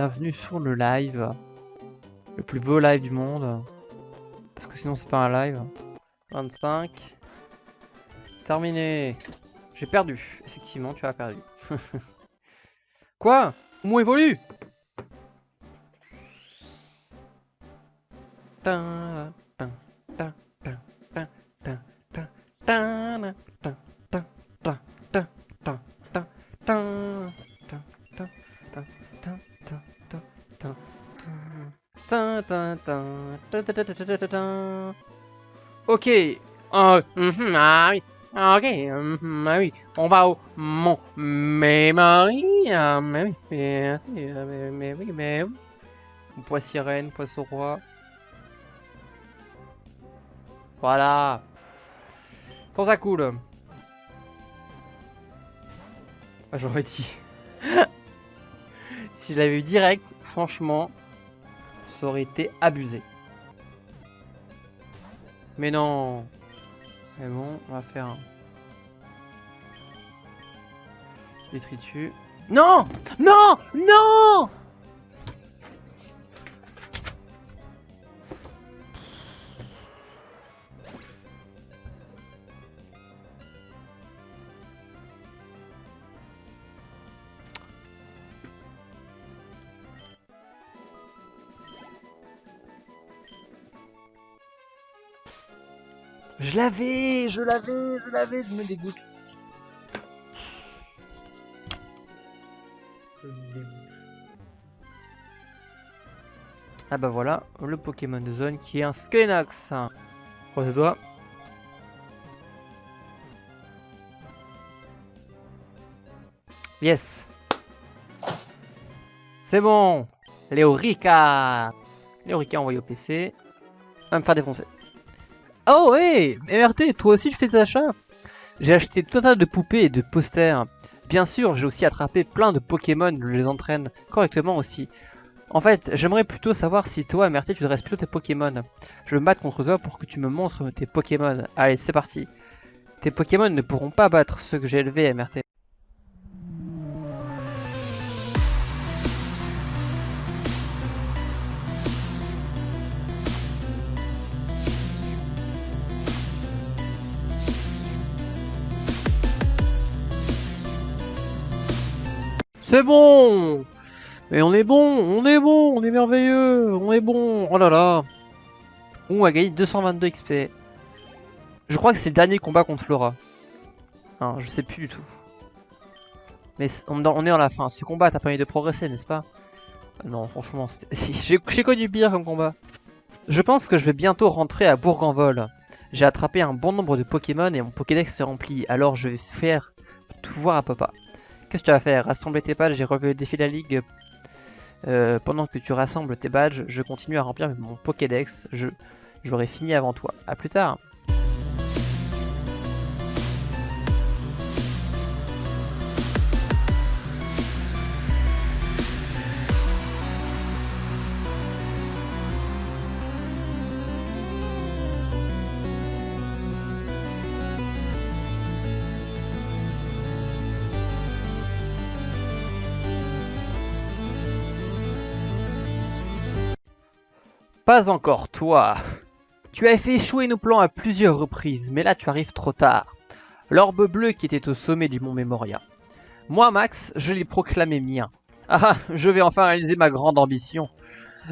bienvenue sur le live. Le plus beau live du monde. Parce que sinon c'est pas un live. 25. Terminé. J'ai perdu. Effectivement, tu as perdu. Quoi? Mot évolue Ok. Oh, mhm, ah oui. Ah, Ok. mhm, ah oui. On va au mon mémoire. Ah, mais oui. Ah, Mais, oui, mais oui. Poisson roi. Voilà. Quand ça coule. Ah, J'aurais dit. si je l'avais eu direct, franchement, aurait été abusé. Mais non. Mais bon, on va faire un détritus. Non Non Non Je l'avais, je l'avais, je l'avais, je me dégoûte. Ah bah voilà, le Pokémon de zone qui est un Skynox. Croise les doigts. Yes. C'est bon. Léorica. Léorica envoyé au PC. Va me faire défoncer. Oh hey MRT, toi aussi tu fais des achats? J'ai acheté tout un tas de poupées et de posters. Bien sûr, j'ai aussi attrapé plein de Pokémon, je les entraîne correctement aussi. En fait, j'aimerais plutôt savoir si toi, MRT, tu dresses plutôt tes Pokémon. Je me battre contre toi pour que tu me montres tes Pokémon. Allez, c'est parti. Tes Pokémon ne pourront pas battre ceux que j'ai élevés, MRT. C'est bon Mais on est bon, on est bon, on est merveilleux, on est bon Oh là là On a gagné 222 XP. Je crois que c'est le dernier combat contre Flora. Je sais plus du tout. Mais on, est dans la fin. Ce combat t'a permis de progresser, n'est-ce pas? Non, franchement, j'ai connu pire comme combat. Je pense que je vais bientôt rentrer à Bourg-en-Vol. J'ai attrapé un bon nombre de Pokémon et mon Pokédex se remplit. Alors je vais faire tout voir à papa. Qu'est-ce que tu vas faire? Rassembler tes badges et relever le défi de la ligue. Euh, pendant que tu rassembles tes badges, je continue à remplir mon Pokédex. Je J'aurai fini avant toi. A plus tard. Pas encore, toi. Tu as fait échouer nos plans à plusieurs reprises, mais là tu arrives trop tard. L'orbe bleu qui était au sommet du mont Memoria. Moi, Max, je l'ai proclamé mien. Ah, je vais enfin réaliser ma grande ambition.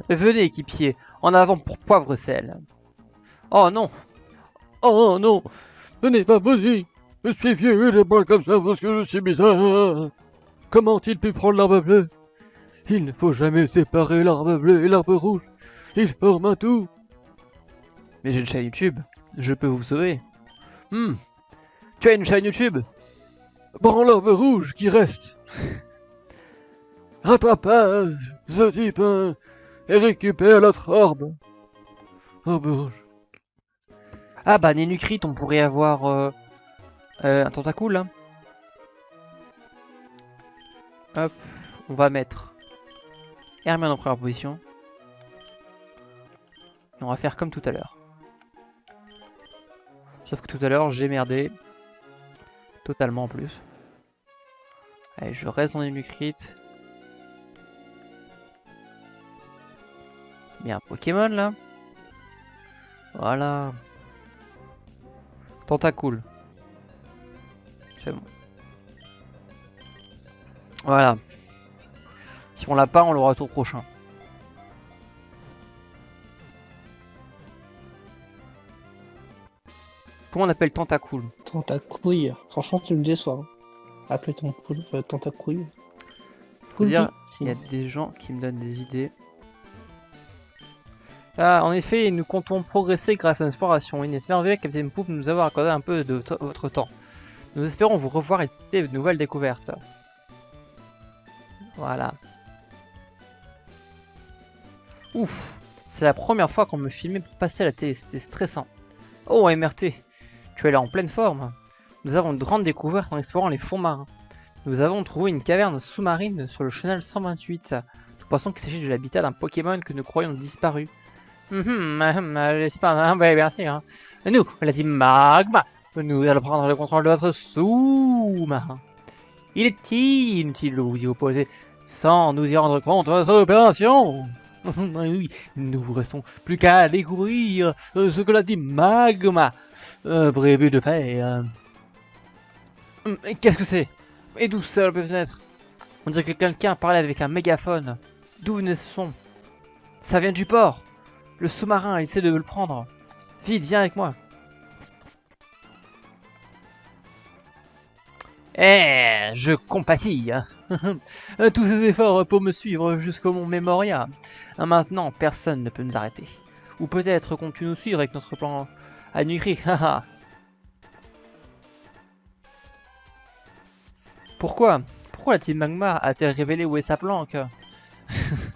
Venez, équipier, en avant pour poivre sel. Oh non Oh non, ce n'est pas possible. Je suis vieux et je parle comme ça parce que je suis bizarre. Comment a-t-il pu prendre l'arbre bleu? Il ne faut jamais séparer l'arbre bleu et l'arbre rouge. Ils forment un tout. Mais j'ai une chaîne YouTube, je peux vous sauver. Hmm, tu as une chaîne YouTube? L'arbre rouge qui reste. Rattrapage, ce type hein, et récupère l'autre orbe. Orbe rouge. Ah bah Nénucrit, on pourrait avoir euh, euh, un tentacule là. Hop, on va mettre Hermione en première position. On va faire comme tout à l'heure. Sauf que tout à l'heure j'ai merdé. Totalement en plus. Allez, je reste dans Nénucrit. Il y a un Pokémon là. Voilà. Tentacool. C'est bon. Voilà. Si on l'a pas, on l'aura au tour prochain. Comment on appelle Tentacool Tentacouille. Franchement, tu me déçois. hein. Appelez ton poule euh, Tentacouille. Il y a des gens qui me donnent des idées. Ah, en effet, nous comptons progresser grâce à. Il est merveilleux, Captain Poop, de nous avoir accordé un peu de votre temps. Nous espérons vous revoir et de nouvelles découvertes. Voilà. Ouf, c'est la première fois qu'on me filmait pour passer à la télé, c'était stressant. Oh, MRT, tu es là en pleine forme. Nous avons une grande découverte en explorant les fonds marins. Nous avons trouvé une caverne sous-marine sur le chenal 128. Nous pensons qu'il s'agit de l'habitat d'un Pokémon que nous croyons disparu. Hum, hum, euh, pas un ouais, bien sûr. hein. Nous, la team Magma, nous allons prendre le contrôle de votre sous-marin. Il est inutile de vous y opposer sans nous y rendre compte de votre opération? oui, nous restons plus qu'à découvrir euh, ce que la team Magma euh, de faire. Hum, et Qu'est-ce que c'est? Et d'où ça peut venir On dirait que quelqu'un parlait avec un mégaphone. D'où venait ce son? Ça vient du port. Le sous-marin essaie de me le prendre. Vite, viens avec moi. Eh, je compatis. hein. Tous ces efforts pour me suivre jusqu'au mont Memoria. Maintenant, personne ne peut nous arrêter. Ou peut-être comptes-tu nous suivre avec notre plan à Nukri. haha. Pourquoi? Pourquoi la team Magma a-t-elle révélé où est sa planque?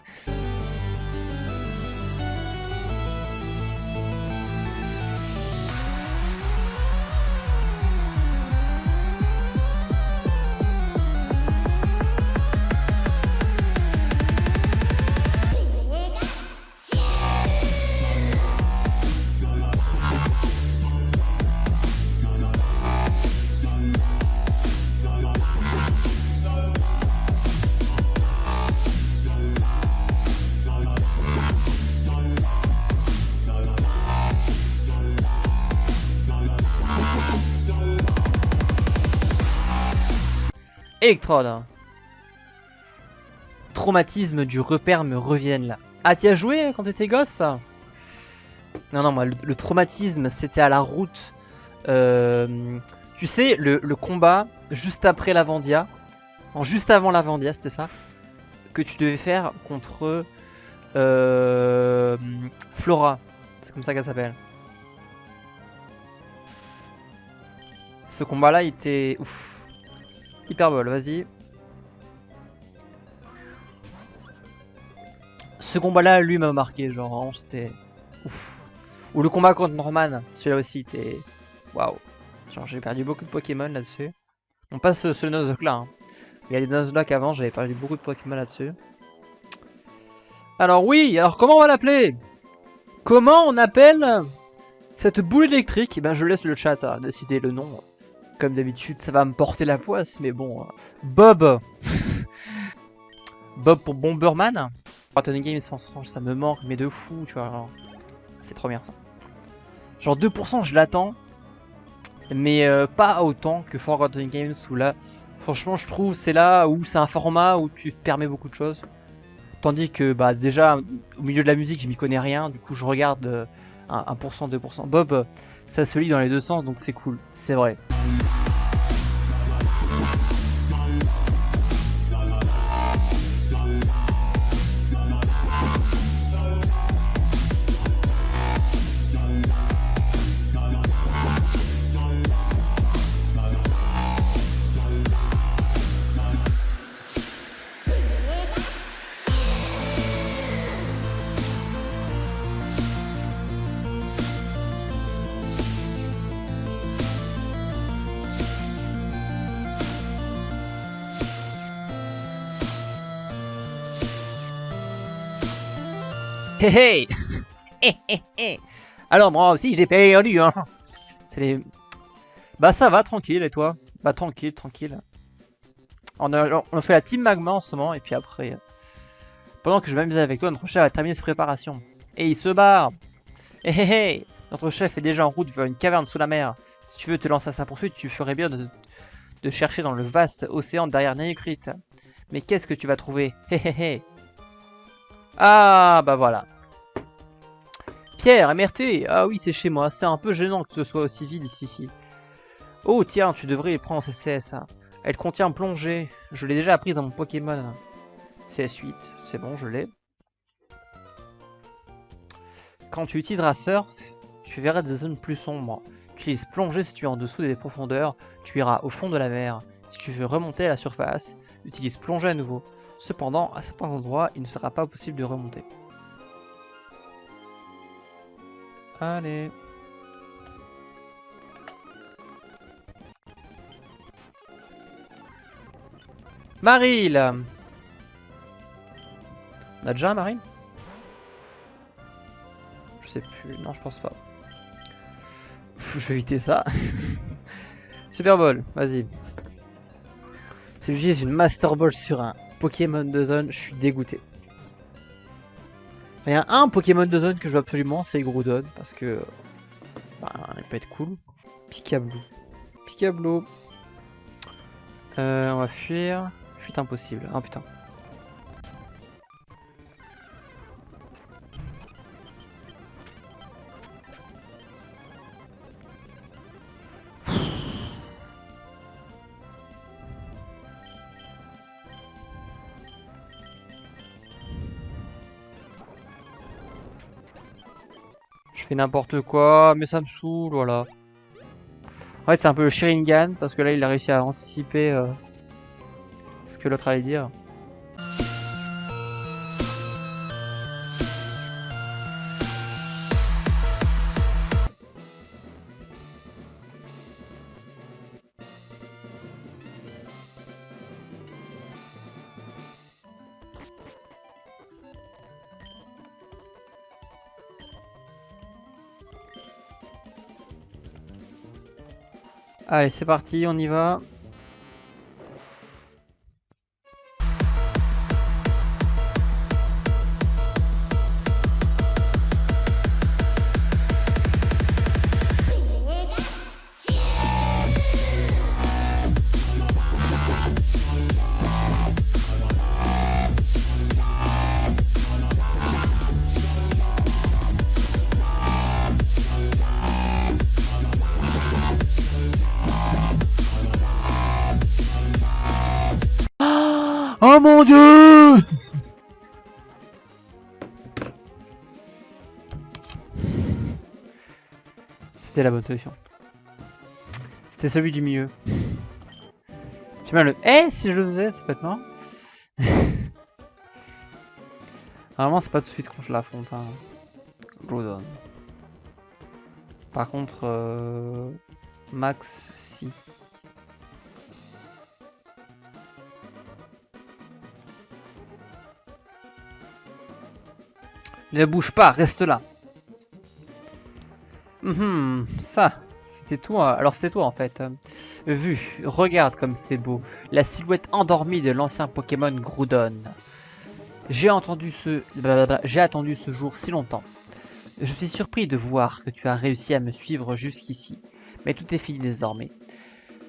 Electrode. Traumatisme du repère me reviennent là. Ah, t'y as joué quand t'étais gosse? Non, non, moi, le, traumatisme, c'était à la route. Euh, tu sais, le, combat juste après l'Avandia. En juste avant l'Avandia, c'était ça Que tu devais faire contre euh, Flora. C'est comme ça qu'elle s'appelle. Ce combat-là, il était... Ouf. Hyperbole, vas-y. Ce combat-là, lui, m'a marqué. Genre, c'était... Ou le combat contre Norman. Celui-là aussi, était... Waouh. Genre, j'ai perdu beaucoup de Pokémon là-dessus. On passe ce, ce Nuzlocke là. hein. Il y a les Nuzlocke avant, j'avais perdu beaucoup de Pokémon là-dessus. Alors oui, alors comment on va l'appeler? Comment on appelle cette boule électrique? Eh ben, je laisse le chat à décider le nom. Comme d'habitude, ça va me porter la poisse, mais bon. euh, Bob Bob pour Bomberman Forgotten Games, franchement, ça me manque, mais de fou, tu vois. C'est trop bien ça. Genre 2%, je l'attends, mais euh, pas autant que Forgotten Games, où là, franchement, je trouve c'est là où c'est un format où tu permets beaucoup de choses. Tandis que, bah, déjà, au milieu de la musique, je m'y connais rien, du coup, je regarde euh, 1%, 2%. Bob, euh, ça se lit dans les deux sens, donc c'est cool, c'est vrai. Hé hé. Hé Alors moi aussi j'ai perdu hein. Bah ça va tranquille et toi? Bah tranquille tranquille. On a, a fait la team magma en ce moment et puis après Pendant que je m'amusais avec toi notre cher va terminer ses préparations. Et il se barre. Hé hé hé. Notre chef est déjà en route vers une caverne sous la mer. Si tu veux te lancer à sa poursuite, tu ferais bien de, chercher dans le vaste océan derrière Nayukrit. Mais qu'est-ce que tu vas trouver? Hé hé hé. Ah, bah voilà. Pierre, MRT Ah oui, c'est chez moi. C'est un peu gênant que ce soit aussi vide ici. Oh, tiens, tu devrais prendre CS. Elle contient plongée. Je l'ai déjà apprise à mon Pokémon. CS8, c'est bon, je l'ai. Quand tu utiliseras Surf, tu verras des zones plus sombres. Utilise plongée si tu es en dessous des profondeurs, tu iras au fond de la mer. Si tu veux remonter à la surface, utilise plongée à nouveau. Cependant, à certains endroits, il ne sera pas possible de remonter. Allez. Maril On a déjà un Maril? Je sais plus, non je pense pas. Je vais éviter ça. Super Ball, vas-y. Si j'utilise une Master Ball sur un Pokémon de zone, je suis dégoûté. Il y a un Pokémon de zone que je veux absolument, c'est Groudon, parce que... Bah, il peut être cool. Picablu. Picablu. Euh, on va fuir. Fuite impossible. Ah putain. N'importe quoi, mais ça me saoule, voilà. En fait, c'est un peu le Sharingan, parce que là, il a réussi à anticiper euh, ce que l'autre allait dire. Allez, c'est parti, on y va. C'était la bonne solution. C'était celui du milieu. Tu m'as le Eh si je le faisais, c'est marrant. Normalement c'est pas tout de suite quand je l'affronte. Hein. Par contre, euh... Max, si. Ne bouge pas, reste là. Hum, ça, c'était toi. Alors c'est toi en fait. Vu, regarde comme c'est beau. La silhouette endormie de l'ancien Pokémon Groudon. J'ai entendu ce... J'ai attendu ce jour si longtemps. Je suis surpris de voir que tu as réussi à me suivre jusqu'ici. Mais tout est fini désormais.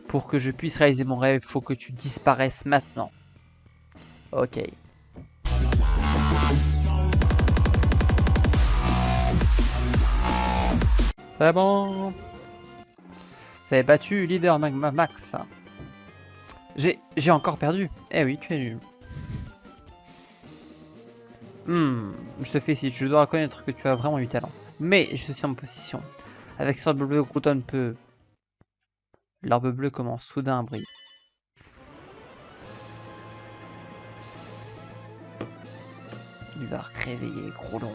Pour que je puisse réaliser mon rêve, il faut que tu disparaisses maintenant. Ok. C'est bon. Vous avez battu leader Max. J'ai encore perdu. Eh oui, tu es nul. Hmm, je te félicite, je dois reconnaître que tu as vraiment eu talent. Mais je suis en position. Avec ce bleu, Grouton peut... L'arbre bleu commence soudain à briller. Il va réveiller Groudon.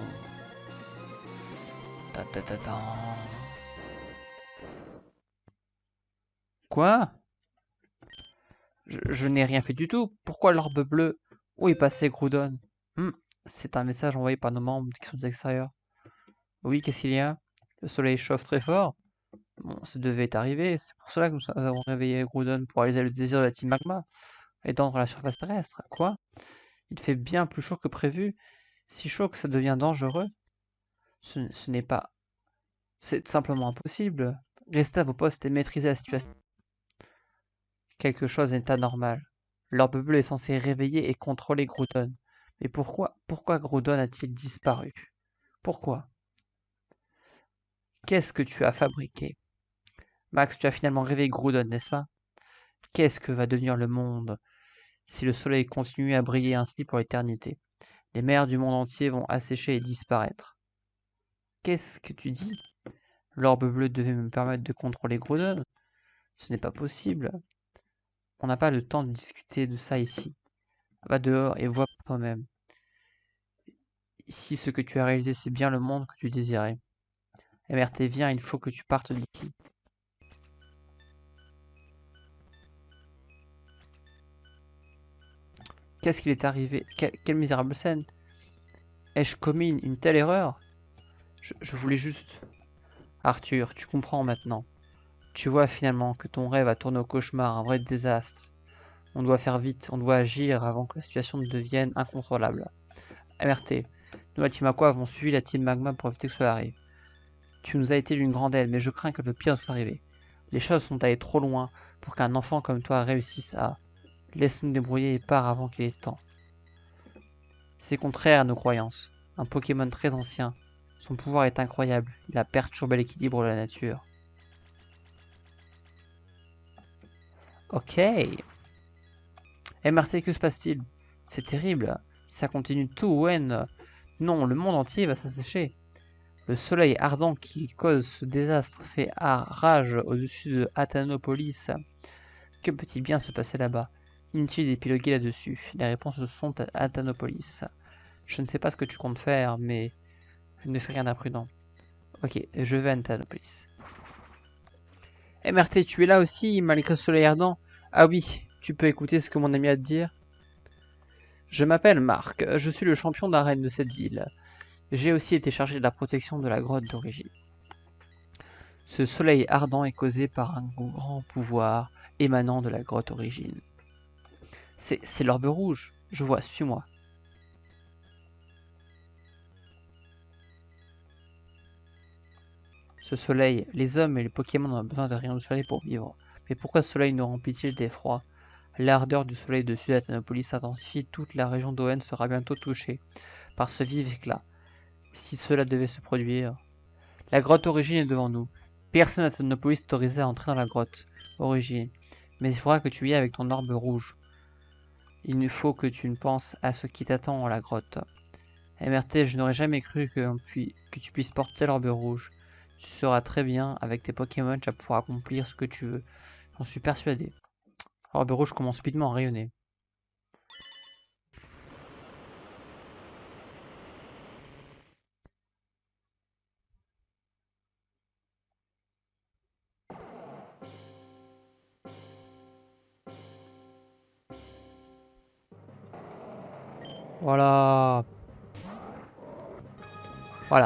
Quoi? Je, n'ai rien fait du tout. Pourquoi l'orbe bleu Où est passé Groudon? Hmm, C'est un message envoyé par nos membres qui sont extérieurs. Oui, qu'est-ce qu'il y a? Le soleil chauffe très fort. Bon, ça devait arriver. C'est pour cela que nous avons réveillé Groudon pour réaliser le désir de la Team Magma. Étendre la surface terrestre. Quoi? Il fait bien plus chaud que prévu. Si chaud que ça devient dangereux. Ce, n'est pas... C'est simplement impossible. Restez à vos postes et maîtrisez la situation. Quelque chose n'est anormal. L'orbe bleu est censé réveiller et contrôler Groudon. Mais pourquoi, pourquoi Groudon a-t-il disparu? Pourquoi? Qu'est-ce que tu as fabriqué? Max, tu as finalement réveillé Groudon, n'est-ce pas? Qu'est-ce que va devenir le monde si le soleil continue à briller ainsi pour l'éternité? Les mers du monde entier vont assécher et disparaître. Qu'est-ce que tu dis? L'orbe bleu devait me permettre de contrôler Groudon Ce n'est pas possible. On n'a pas le temps de discuter de ça ici. Va dehors et vois toi-même. Si ce que tu as réalisé c'est bien le monde que tu désirais. MRT, viens, il faut que tu partes d'ici. Qu'est-ce qu'il est arrivé? Quelle misérable scène Ai-je commis une, telle erreur? Je, voulais juste... Arthur, tu comprends maintenant. Tu vois finalement que ton rêve a tourné au cauchemar, un vrai désastre. On doit faire vite, on doit agir avant que la situation ne devienne incontrôlable. MRT, nous la team Aqua avons suivi la team Magma pour éviter que cela arrive. Tu nous as été d'une grande aide, mais je crains que le pire soit arrivé. Les choses sont allées trop loin pour qu'un enfant comme toi réussisse à... Laisse-nous débrouiller et pars avant qu'il ait temps. C'est contraire à nos croyances. Un Pokémon très ancien. Son pouvoir est incroyable. Il a perturbé l'équilibre de la nature. Ok. MRT, que se passe-t-il? C'est terrible. Ça continue tout, Wen. Non, le monde entier va s'assécher. Le soleil ardent qui cause ce désastre fait rage au-dessus de Athanopolis. Que peut-il bien se passer là-bas? Inutile d'épiloguer là-dessus. Les réponses sont à Athanopolis. Je ne sais pas ce que tu comptes faire, mais ne fais rien d'imprudent. Ok, je vais à Athanopolis. MRT, tu es là aussi, malgré le soleil ardent? Ah oui, tu peux écouter ce que mon ami a à te dire Je m'appelle Marc, je suis le champion d'arène de cette ville. J'ai aussi été chargé de la protection de la grotte d'origine. Ce soleil ardent est causé par un grand pouvoir émanant de la grotte origine. C'est l'orbe rouge. Je vois, suis-moi. Ce soleil, les hommes et les Pokémon ont besoin de rien du soleil pour vivre. Mais pourquoi ce soleil nous remplit-il d'effroi? L'ardeur du soleil de Sud-Athanopolis s'intensifie, toute la région d'Owen sera bientôt touchée par ce vif éclat. Si cela devait se produire... La grotte origine est devant nous. Personne à autorisé à entrer dans la grotte origine. Mais il faudra que tu y ailles avec ton orbe rouge. Il ne faut que tu ne penses à ce qui t'attend dans la grotte. MRT, je n'aurais jamais cru que, que tu puisses porter l'orbe rouge. Tu seras très bien avec tes Pokémon, tu vas pouvoir accomplir ce que tu veux. J'en suis persuadé. L'orbe rouge commence subitement à rayonner.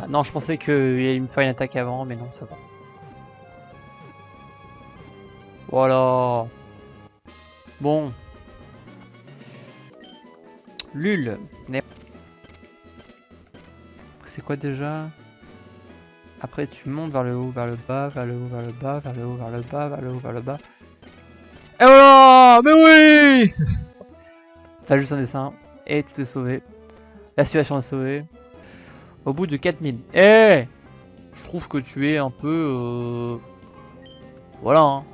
Non, je pensais qu'il allait me faire une attaque avant, mais non, ça va. Voilà. Bon. Lul. C'est quoi déjà? Après tu montes vers le haut, vers le bas, vers le haut, vers le bas, vers le haut, vers le bas, vers le haut, vers le bas. Et voilà Mais oui T'as juste un dessin et tout est sauvé. La situation est sauvée. Au bout de 4000. Eh Je trouve que tu es un peu... Euh... Voilà. Hein.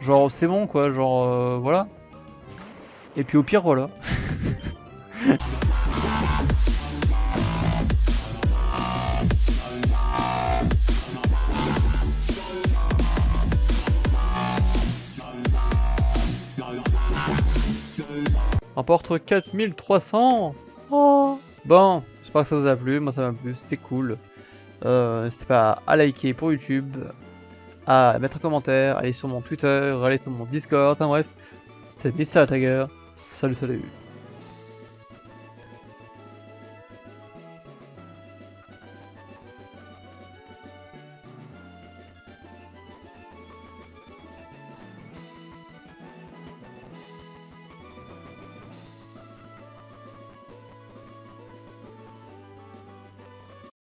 Genre c'est bon quoi, genre euh, voilà. Et puis au pire voilà. Rapporte 4300 oh. Bon, j'espère que ça vous a plu, moi ça m'a plu, c'était cool. Euh, N'hésitez pas à liker pour YouTube, à mettre un commentaire, aller sur mon Twitter, aller sur mon Discord, enfin bref. C'était Mr. Tiger, salut salut